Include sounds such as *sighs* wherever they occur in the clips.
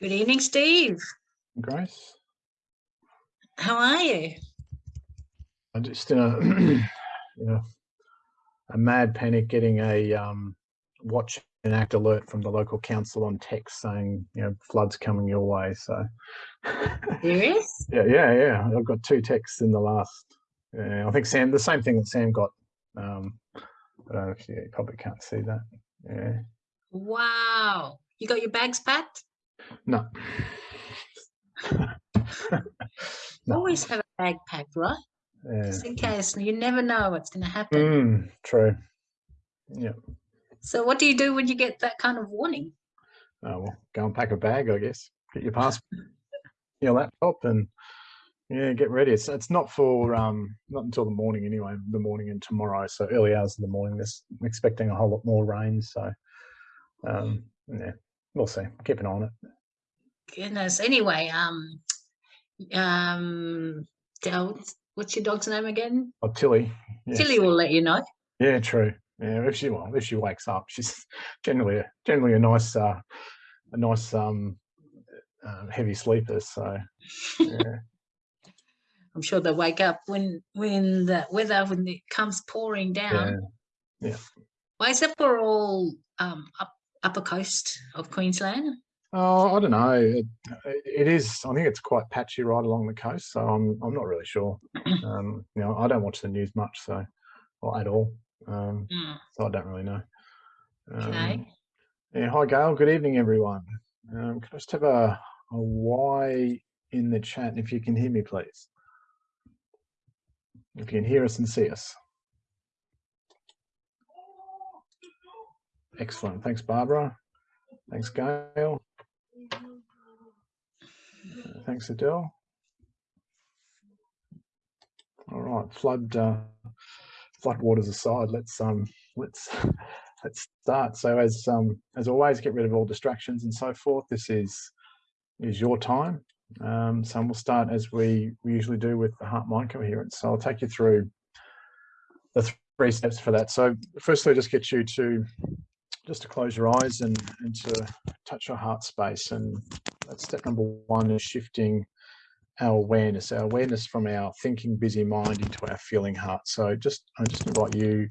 Good evening, Steve. Grace. How are you? I'm just in a, *clears throat* you know, a mad panic getting a um, watch and act alert from the local council on text saying, you know, floods coming your way. So, *laughs* Serious? yeah, yeah, yeah. I've got two texts in the last. Yeah, I think Sam, the same thing that Sam got. Um, I don't know if you, you probably can't see that. Yeah. Wow. You got your bags packed? No. *laughs* no. Always have a bag packed, right? Yeah. Just in case. You never know what's going to happen. Mm, true. Yeah. So what do you do when you get that kind of warning? Oh, well, go and pack a bag, I guess. Get your passport, *laughs* your laptop, and yeah, get ready. It's it's not for um not until the morning anyway. The morning and tomorrow, so early hours in the morning. There's I'm expecting a whole lot more rain, so um yeah, we'll see. Keep an eye on it. Goodness. Anyway, um, um, Del, what's your dog's name again? Oh, Tilly. yes. Tilly will let you know. Yeah, true. Yeah, if she well, if she wakes up, she's *laughs* generally a, generally a nice uh, a nice um uh, heavy sleeper. So yeah. *laughs* *laughs* I'm sure they'll wake up when when the weather when it comes pouring down. Yeah. Why is that for all um up upper coast of Queensland? Oh, I don't know. It, it is. I think it's quite patchy right along the coast, so I'm I'm not really sure. *clears throat* Um, you know, I don't watch the news much, so or at all. Um, Mm, so I don't really know. Okay. Um, yeah. Hi, Gail. Good evening, everyone. Um, can I just have a a Y in the chat if you can hear me, please? If you can hear us and see us. Excellent. Thanks, Barbara. Thanks, Gail. Thanks, Adele. All right, flood uh, flood waters aside, let's um let's *laughs* let's start. So as um as always, get rid of all distractions and so forth. This is is your time. Um, so we'll start as we, we usually do with the heart mind coherence. So I'll take you through the th- three steps for that. So firstly, just get you to just to close your eyes and, and to touch your heart space. And that's step number one is shifting our awareness, our awareness from our thinking busy mind into our feeling heart. So just I just invite you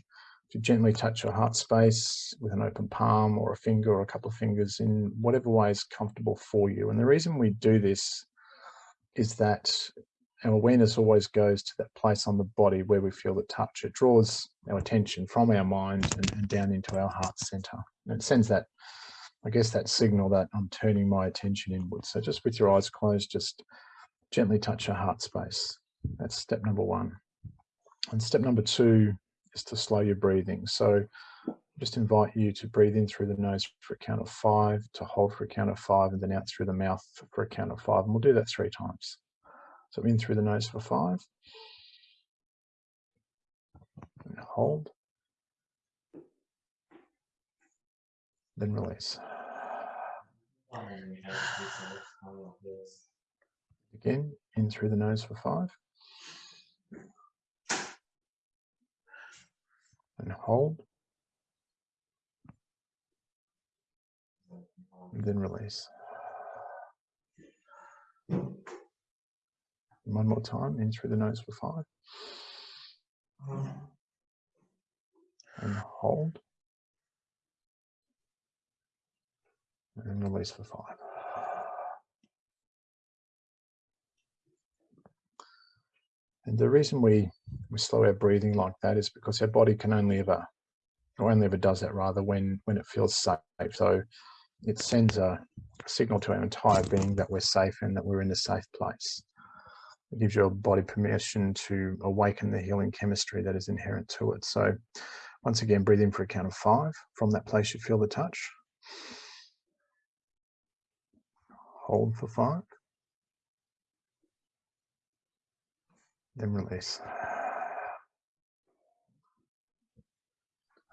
to gently touch your heart space with an open palm or a finger or a couple of fingers in whatever way is comfortable for you. And the reason we do this is that our awareness always goes to that place on the body where we feel the touch. It draws our attention from our mind and, and down into our heart center. And it sends that, I guess, that signal that I'm turning my attention inwards. So just with your eyes closed, just gently touch your heart space. That's step number one. And step number two is to slow your breathing. So just invite you to breathe in through the nose for a count of five, to hold for a count of five, and then out through the mouth for a count of five. And we'll do that three times. So in through the nose for five. And hold. Then release. Again, in through the nose for five. And hold. And then release. One more time, in through the nose for five. And hold. And release for five. And the reason we, we slow our breathing like that is because our body can only ever, or only ever does that rather when, when it feels safe. So it sends a signal to our entire being that we're safe and that we're in a safe place. It gives your body permission to awaken the healing chemistry that is inherent to it. So once again, breathe in for a count of five. From that place, you feel the touch. Hold for five. Then release.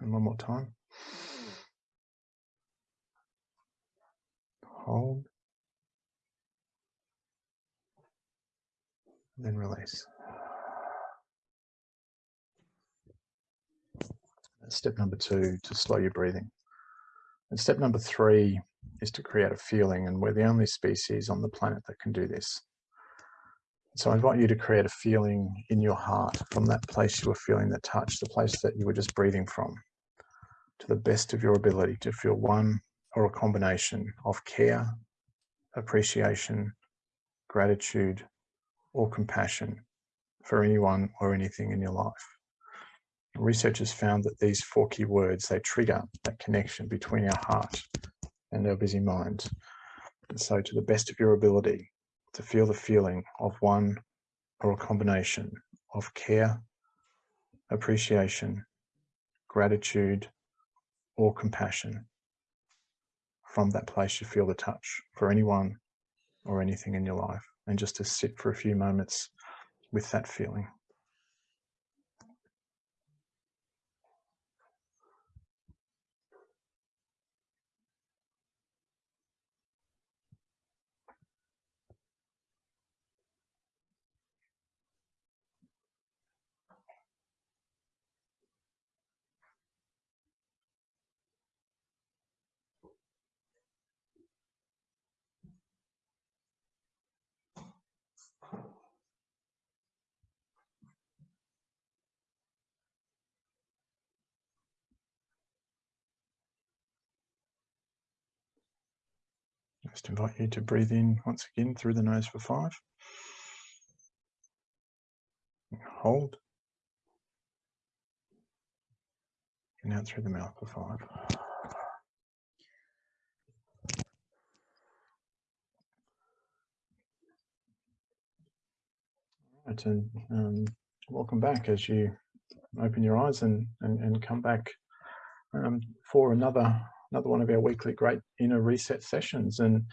And one more time. Hold. Then release. Step number two, to slow your breathing. And step number three is to create a feeling and we're the only species on the planet that can do this. So I invite you to create a feeling in your heart from that place you were feeling the touch, the place that you were just breathing from, to the best of your ability to feel one or a combination of care, appreciation, gratitude, or compassion for anyone or anything in your life. Researchers found that these four key words, they trigger that connection between our heart and our busy mind. And so to the best of your ability, to feel the feeling of one or a combination of care, appreciation, gratitude, or compassion from that place you feel the touch for anyone or anything in your life and just to sit for a few moments with that feeling. Just invite you to breathe in once again through the nose for five. Hold. And out through the mouth for five. Right, and um, welcome back as you open your eyes and, and, and come back um, for another another one of our weekly great inner reset sessions. And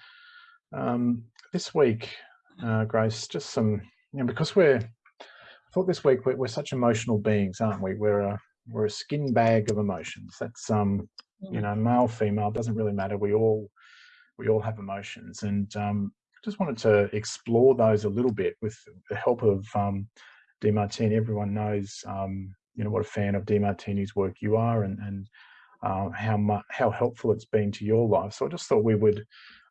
um, this week, uh, Grace, just some, you know, because we're, I thought this week we're, we're, such emotional beings, aren't we? We're a, we're a skin bag of emotions. That's, um, you mm. know, male, female, doesn't really matter. We all, we all have emotions. And um, just wanted to explore those a little bit with the help of um, Demartini. Everyone knows, um, you know, what a fan of Demartini's work you are and, and uh, how much how helpful it's been to your life. So I just thought we would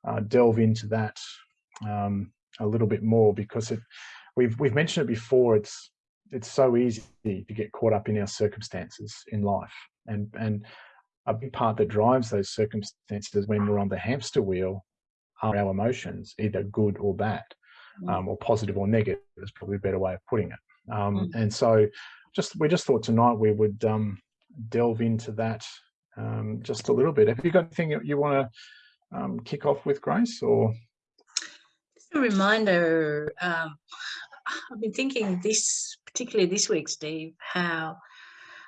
uh, delve into that um, a little bit more because it we've we've mentioned it before. It's it's so easy to get caught up in our circumstances in life, and and a big part that drives those circumstances when we're on the hamster wheel are our emotions, either good or bad, mm. um, or positive or negative. Is probably a better way of putting it. Um, mm. And so, just we just thought tonight we would um, delve into that um, just a little bit. Have you got anything you want to um, kick off with, Grace? Or just a reminder. Um, I've been thinking this, particularly this week, Steve, how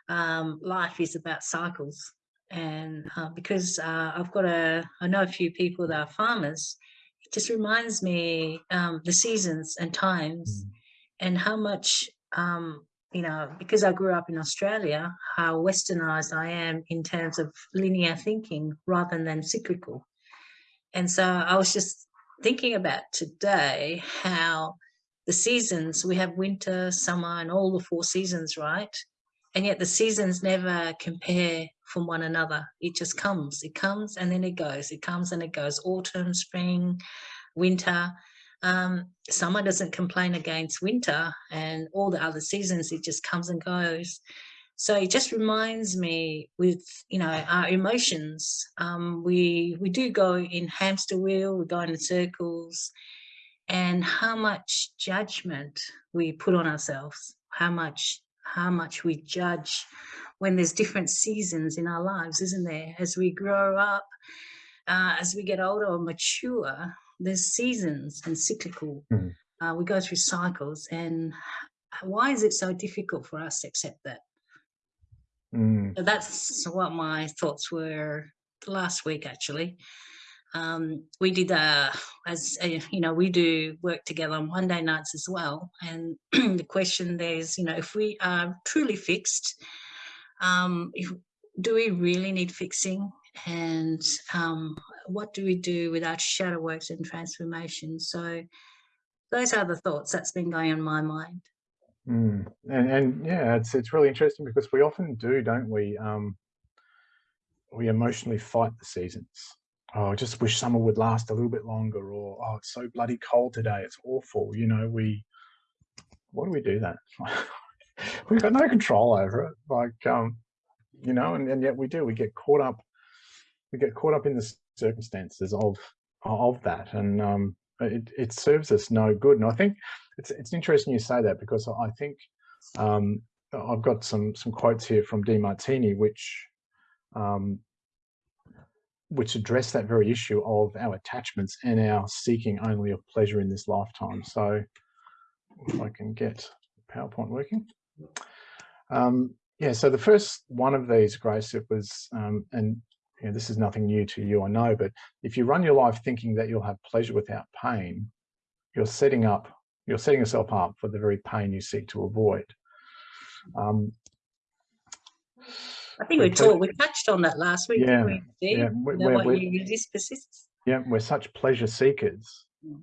um, life is about cycles, and uh, because uh, I've got a, I know a few people that are farmers. It just reminds me um, the seasons and times, mm. and how much um, you know, because I grew up in Australia, how westernized I am in terms of linear thinking rather than cyclical. And so I was just thinking about today how the seasons, we have winter, summer, and all the four seasons, right? And yet the seasons never compare from one another. It just comes, it comes and then it goes, it comes and it goes, autumn, spring, winter. Um, summer doesn't complain against winter and all the other seasons, it just comes and goes. So it just reminds me with, you know, our emotions, um, we, we do go in hamster wheel, we go in circles and how much judgment we put on ourselves, how much, how much we judge when there's different seasons in our lives, isn't there? As we grow up, uh, as we get older or mature, there's seasons and cyclical. Mm. Uh, we go through cycles and why is it so difficult for us to accept that? Mm. So that's what my thoughts were last week, actually. Um, we did, uh, as uh, you know, we do work together on Monday nights as well. And *clears throat* the question there is, you know, if we are truly fixed, um, if, do we really need fixing? And um, what do we do without shadow works and transformation? So those are the thoughts that's been going on my mind. Mm. And, and yeah, it's it's really interesting because we often do, don't we? Um, we emotionally fight the seasons. oh, I just wish summer would last a little bit longer, or oh, it's so bloody cold today, it's awful. You know, we, what do we do that? *laughs* We've got no control over it. Like, um, you know, and, and yet we do. We get caught up. We get caught up in the circumstances of of that, and um, it it serves us no good. And I think it's it's interesting you say that because I think um, I've got some some quotes here from Demartini, which um, which address that very issue of our attachments and our seeking only of pleasure in this lifetime. So if I can get PowerPoint working. Um, yeah, so the first one of these, Grace, it was, um, and you know, this is nothing new to you, I know, but if you run your life thinking that you'll have pleasure without pain, you're setting up, you're setting yourself up for the very pain you seek to avoid. Um, I think we talked, we touched on that last week, yeah, we? Yeah, we're, you know, what you resist persists. Yeah, we're such pleasure seekers mm.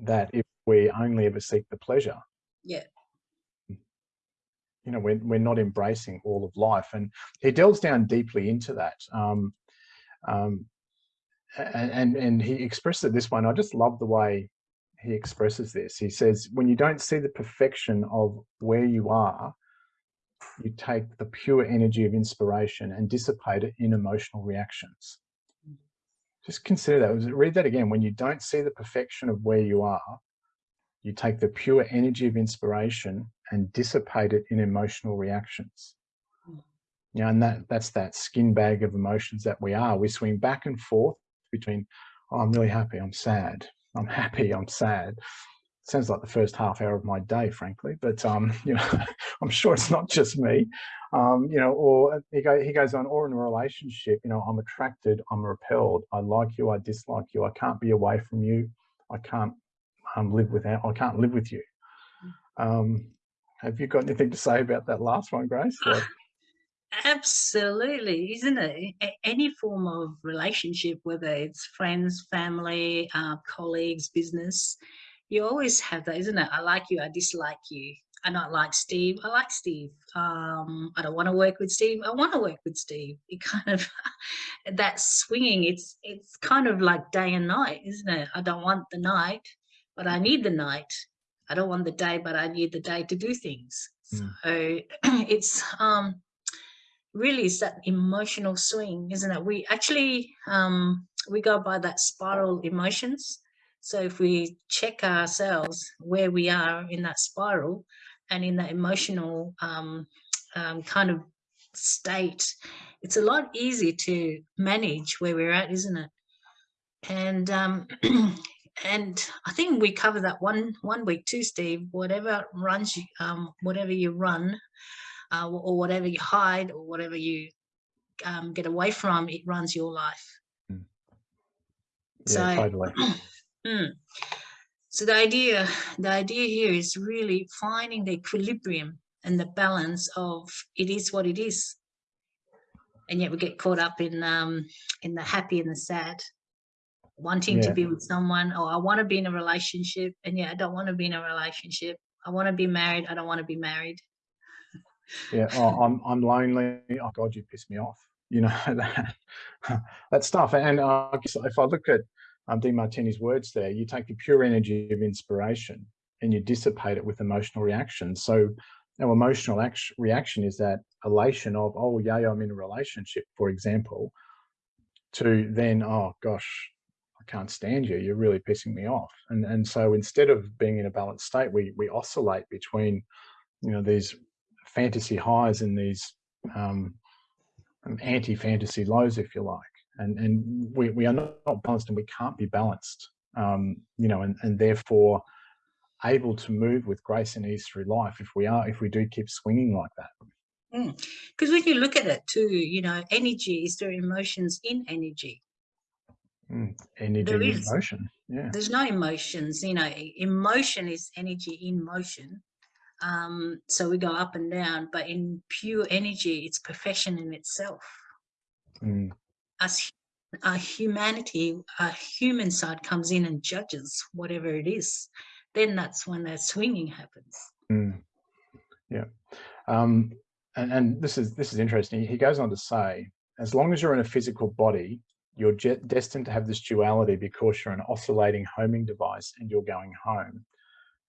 that if we only ever seek the pleasure, yeah, you know, we're, we're not embracing all of life. And he delves down deeply into that. Um, um, and, and he expresses it this way, I just love the way he expresses this. He says, when you don't see the perfection of where you are, you take the pure energy of inspiration and dissipate it in emotional reactions. Just consider that. Read that again. When you don't see the perfection of where you are, you take the pure energy of inspiration and dissipate it in emotional reactions. Yeah, and that that's that skin bag of emotions that we are. We swing back and forth between, oh, I'm really happy, I'm sad, I'm happy, I'm sad. Sounds like the first half hour of my day, frankly, but um, *laughs* you know, I'm sure it's not just me. Um, you know, or he, go, he goes on, or in a relationship, you know, I'm attracted, I'm repelled, I like you, I dislike you, I can't be away from you, I can't um, live without, I can't live with you. Hmm. Um, have you got anything to say about that last one, Grace? *sighs* Like, Absolutely, isn't it? Any form of relationship, whether it's friends, family, uh, colleagues, business, you always have that, isn't it? I like you, I dislike you. I don't like Steve, I like Steve. Um, I don't want to work with Steve, I want to work with Steve. *laughs* It kind of, that swinging, it's, it's kind of like day and night, isn't it? I don't want the night, but I need the night. I don't want the day, but I need the day to do things. Mm. So *clears throat* it's um, really it's that emotional swing, isn't it? We actually, um, we go by that spiral emotions. So if we check ourselves where we are in that spiral and in that emotional um, um, kind of state, it's a lot easier to manage where we're at, isn't it? And um, *clears throat* and I think we cover that one one week too, Steve. Whatever runs you, um, whatever you run, uh, or whatever you hide, or whatever you um, get away from, it runs your life. Mm. Yeah, so, totally. *clears throat* mm, so the idea, the idea here is really finding the equilibrium and the balance of it is what it is, and yet we get caught up in um, in the happy and the sad wanting yeah. to be with someone or I want to be in a relationship and yeah, I don't want to be in a relationship. I want to be married. I don't want to be married. Yeah. Oh, *laughs* I'm, I'm lonely. Oh God, you piss me off. You know, *laughs* that, that stuff. And uh, if I look at um, Demartini's words there, you take the pure energy of inspiration and you dissipate it with emotional reactions. So our emotional reaction is that elation of, oh, yeah, I'm in a relationship, for example, to then, oh gosh, I can't stand you. You're really pissing me off. And and so instead of being in a balanced state, we we oscillate between, you know, these fantasy highs and these um, anti-fantasy lows, if you like. And and we we are not, balanced, and we can't be balanced. Um, you know, and and therefore able to move with grace and ease through life if we are if we do keep swinging like that because mm. when you look at it too you know energy is there emotions in energy Mm, energy there is, emotion. Yeah. There's no emotions, you know, emotion is energy in motion. Um, so we go up and down, but in pure energy, it's perfection in itself. Mm. As our humanity, our human side comes in and judges whatever it is, then that's when that swinging happens. Mm. Yeah. Um, and, and this is this is interesting. He goes on to say, as long as you're in a physical body, you're destined to have this duality because you're an oscillating homing device and you're going home.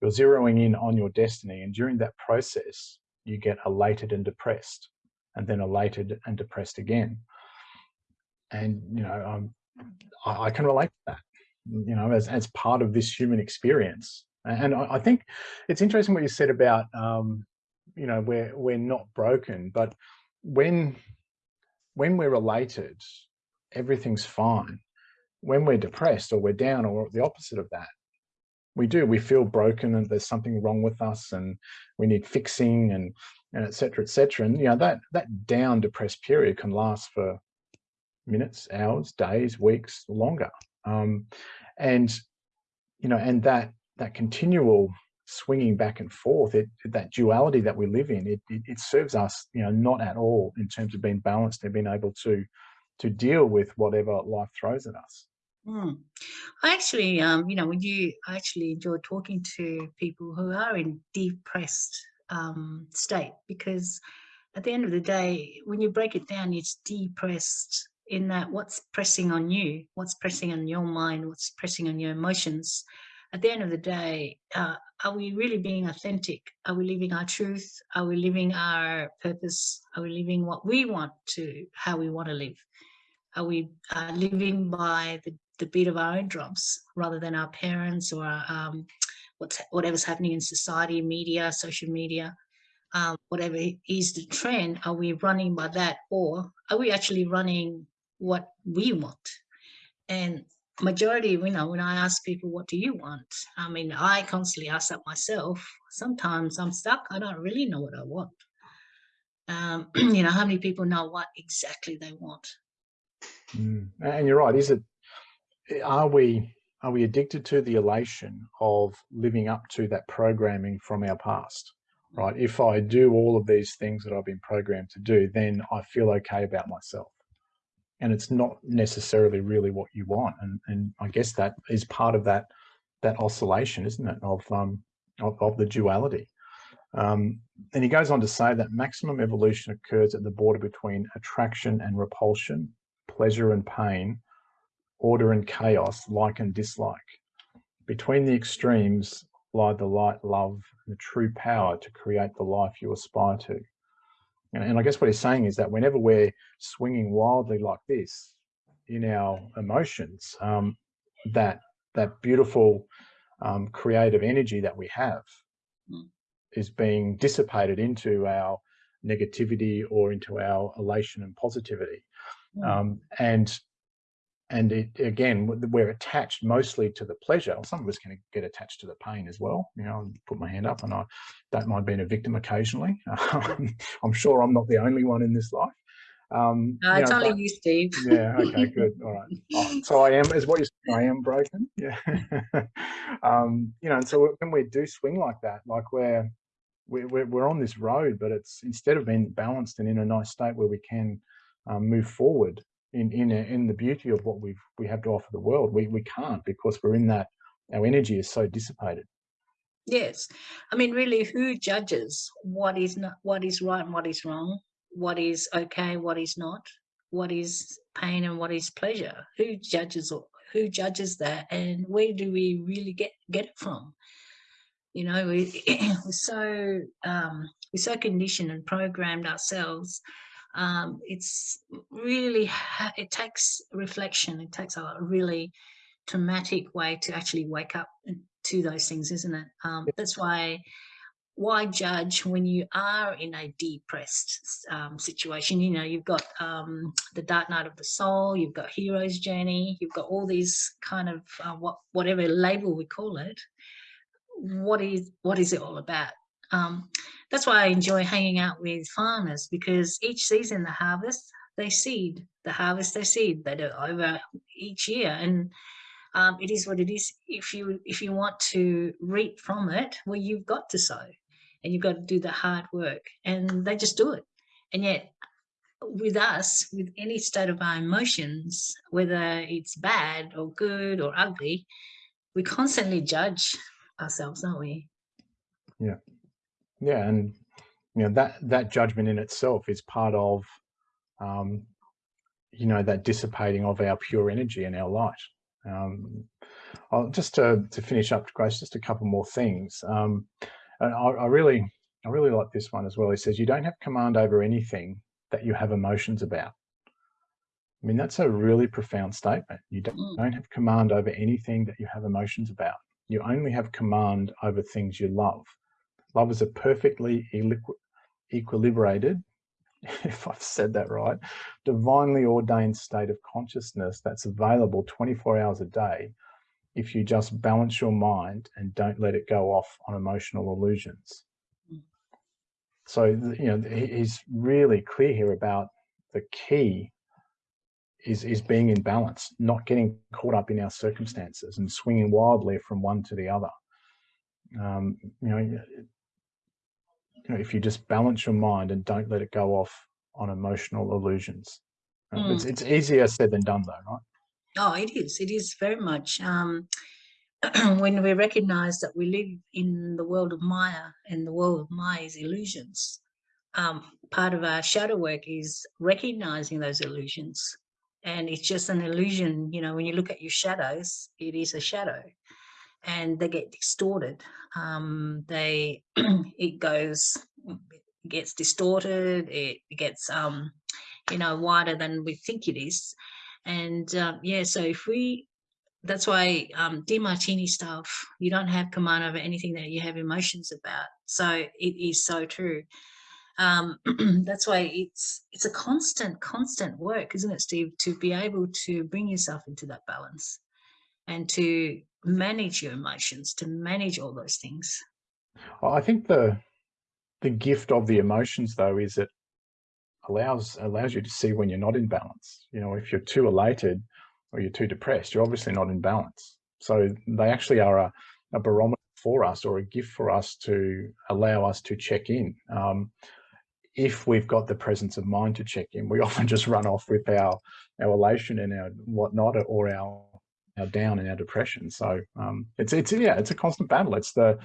You're zeroing in on your destiny and during that process, you get elated and depressed and then elated and depressed again. And, you know, um, I, I, can relate to that, you know, as, as part of this human experience. And I, I think it's interesting what you said about, um, you know, we're, we're not broken, but when, when we're related, everything's fine. When we're depressed or we're down or the opposite of that, we do, we feel broken and there's something wrong with us and we need fixing and, and et cetera, et cetera. And, you know, that, that down depressed period can last for minutes, hours, days, weeks, longer. Um, and, you know, and that, that continual swinging back and forth, it, that duality that we live in, it, it, it serves us, you know, not at all in terms of being balanced and being able to to deal with whatever life throws at us. Mm. I actually, um, you know, when you I actually enjoy talking to people who are in depressed um, state because at the end of the day, when you break it down, it's depressed in that what's pressing on you, what's pressing on your mind, what's pressing on your emotions. At the end of the day, uh, are we really being authentic? Are we living our truth? Are we living our purpose? Are we living what we want to, how we want to live? Are we uh, living by the, the beat of our own drums rather than our parents or um, what's whatever's happening in society, media, social media, um, whatever is the trend, are we running by that or are we actually running what we want? And majority, you know, when I ask people, what do you want? I mean, I constantly ask that myself. Sometimes I'm stuck. I don't really know what I want. Um, *clears throat* you know, how many people know what exactly they want? Mm. And you're right. Is it? Are we? Are we addicted to the elation of living up to that programming from our past? Right. If I do all of these things that I've been programmed to do, then I feel okay about myself. And it's not necessarily really what you want. And and I guess that is part of that that oscillation, isn't it? Of um of, of the duality. Um, and he goes on to say that maximum evolution occurs at the border between attraction and repulsion, pleasure and pain, order and chaos, like and dislike. Between the extremes lie the light, love, and the true power to create the life you aspire to. And, and I guess what he's saying is that whenever we're swinging wildly like this in our emotions, um, that that beautiful um, creative energy that we have mm. is being dissipated into our negativity or into our elation and positivity. Um, and and it, again, we're attached mostly to the pleasure. Some of us can get attached to the pain as well. You know, put my hand up, and I don't mind being a victim occasionally. *laughs* I'm sure I'm not the only one in this life. Um, no, it's know, only but, you, Steve. yeah. Okay. Good. All right. Oh, so I am, is what you saying, I am broken. *laughs* Yeah. um, you know, and so when we do swing like that, like we're, we're we're on this road, but it's instead of being balanced and in a nice state where we can um, move forward in in in the beauty of what we've we have to offer the world. We we can't because we're in that our energy is so dissipated. Yes, I mean, really, who judges what is not what is right and what is wrong, what is okay, what is not, what is pain and what is pleasure? Who judges who judges that, and where do we really get get it from? You know, we, *clears throat* we're so um, we're so conditioned and programmed ourselves um, it's really, it takes reflection. It takes a really traumatic way to actually wake up to those things, isn't it? Um, that's why, why judge when you are in a depressed um, situation? You know, you've got um, the dark night of the soul, you've got hero's journey, you've got all these kind of uh, what whatever label we call it. What is what is it all about? Um, that's why I enjoy hanging out with farmers because each season the harvest, they seed, the harvest, they seed, they do over each year. And um, it is what it is. If you, if you want to reap from it, well, you've got to sow and you've got to do the hard work and they just do it. And yet with us, with any state of our emotions, whether it's bad or good or ugly, we constantly judge ourselves, don't we? Yeah yeah and you know that that judgment in itself is part of um you know, that dissipating of our pure energy and our light. Um, I'll, just to, to finish up, Grace, just a couple more things. Um, and I, I really, I really like this one as well. He says, you don't have command over anything that you have emotions about. I mean, that's a really profound statement. You don't, Mm. don't have command over anything that you have emotions about. You only have command over things you love. Love is a perfectly equilibrated, *laughs* if I've said that right, divinely ordained state of consciousness that's available 24 hours a day if you just balance your mind and don't let it go off on emotional illusions. Mm. So, you know, he's really clear here about the key is, is being in balance, not getting caught up in our circumstances and swinging wildly from one to the other. Um, you know, you know, if you just balance your mind and don't let it go off on emotional illusions. Um, It's, it's easier said than done though, right? Oh, it is. It is very much. Um, *clears throat* when we recognize that we live in the world of Maya and the world of Maya is illusions, um, part of our shadow work is recognizing those illusions. And it's just an illusion, you know, when you look at your shadows, it is a shadow and they get distorted. Um, they, *clears throat* it goes, it gets distorted, it gets, um, you know, wider than we think it is. And um, yeah, so if we, that's why um, Demartini stuff, you don't have command over anything that you have emotions about. So it is so true. Um, *clears throat* that's why it's it's a constant, constant work, isn't it, Steve, to be able to bring yourself into that balance and to manage your emotions, to manage all those things. I think the the gift of the emotions though is it allows allows you to see when you're not in balance. You know, if you're too elated or you're too depressed, you're obviously not in balance. So they actually are a, a barometer for us or a gift for us to allow us to check in. Um, if we've got the presence of mind to check in, we *laughs* often just run off with our our elation and our whatnot or our our down and our depression. So um, it's it's yeah, it's a constant battle. It's the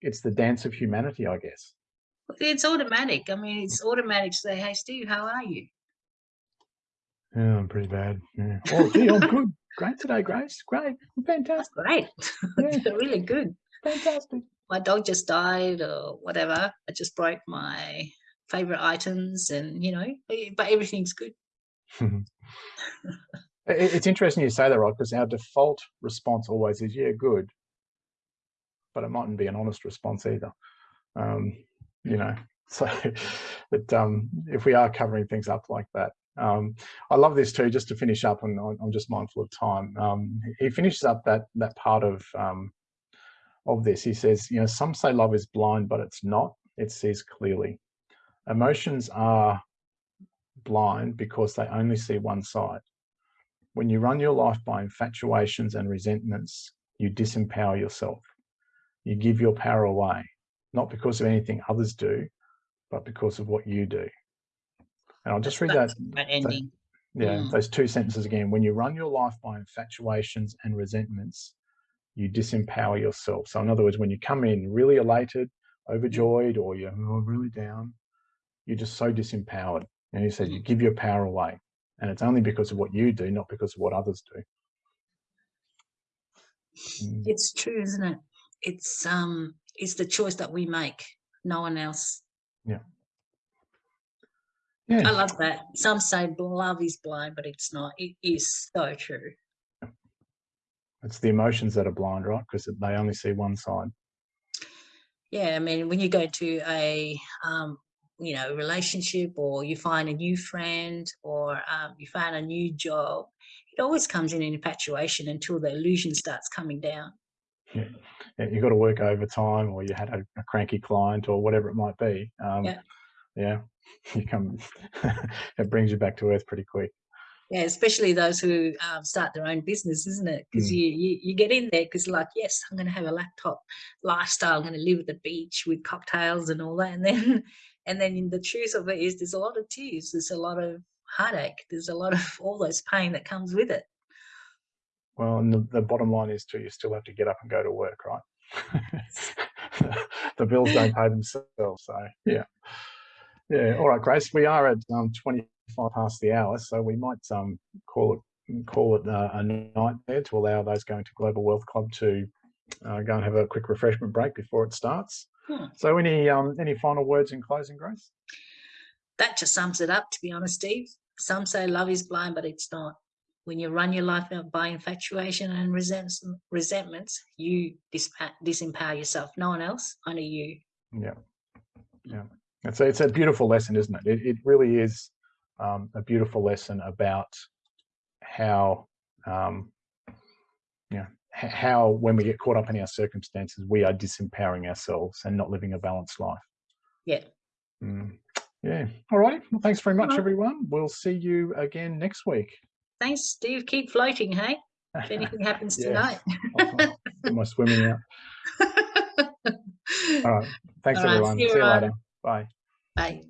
it's the dance of humanity, I guess. It's automatic. I mean, it's automatic to say, hey, Steve, how are you? Yeah, I'm pretty bad. Yeah. *laughs* Oh, gee, I'm good. Great today, Grace. Great. Fantastic. great. *laughs* Yeah. really good. Fantastic. my dog just died or whatever. I just broke my favorite items and you know, but everything's good. *laughs* It- It's interesting you say that, right? Because our default response always is, yeah, good. But it mightn't be an honest response either. Um, you know, *laughs* so but um, if we are covering things up like that, um, I love this too. Just to finish up, and I'm I'm just mindful of time. Um, he finishes up that that part of um, of this. He says, you know, some say love is blind, but it's not. It sees clearly. Emotions are blind because they only see one side. When you run your life by infatuations and resentments, you disempower yourself. You give your power away, not because of anything others do, but because of what you do. And I'll just read that, that ending. yeah, Mm. those two sentences again. When you run your life by infatuations and resentments, you disempower yourself. So, in other words, when you come in really elated, overjoyed, or you're "Oh, really down, you're just so disempowered. And he says you give your power away. And it's only because of what you do, not because of what others do. Mm. It's true, isn't it? It's um it's the choice that we make, no one else. Yeah. I love that. Some say love is blind, but it's not. It is so true. It's the emotions that are blind, right? Because they only see one side. Yeah, I mean, when you go to a um, you know relationship, or you find a new friend, or um, you find a new job, it always comes in an infatuation until the illusion starts coming down. Yeah, you got to work overtime, or you had a, a cranky client, or whatever it might be. Um, Yeah. yeah, you come. *laughs* it brings you back to earth pretty quick. Yeah, especially those who um, start their own business, isn't it? Because Mm. you, you you get in there because like, yes, I'm going to have a laptop lifestyle. I'm going to live at the beach with cocktails and all that, and then *laughs* and then in the truth of it is, there's a lot of tears, there's a lot of heartache, there's a lot of *laughs* all those pain that comes with it. Well, and the, the bottom line is too, you still have to get up and go to work, right? *laughs* the bills don't pay themselves. So yeah. Yeah. All right, Grace, we are at um, 25 past the hour, so we might um, call it call it uh, a night there to allow those going to Global Wealth Club to uh, go and have a quick refreshment break before it starts. Hmm. So, any um, any final words in closing, Grace? That just sums it up, to be honest, Steve. Some say love is blind, but it's not. When you run your life out by infatuation and resents, resentments, you disempower yourself. No one else, only you. Yeah, yeah. It's a, it's a beautiful lesson, isn't it? It, it really is um, a beautiful lesson about how, um, yeah, how when we get caught up in our circumstances, we are disempowering ourselves and not living a balanced life. Yeah. Mm. Yeah. All right. Well, thanks very much, right. everyone. We'll see you again next week. Thanks, Steve. Keep floating, hey? If anything happens *laughs* tonight. *laughs* My swimming out. *laughs* All right. Thanks, All right, everyone. see you See you later. Bye. Bye.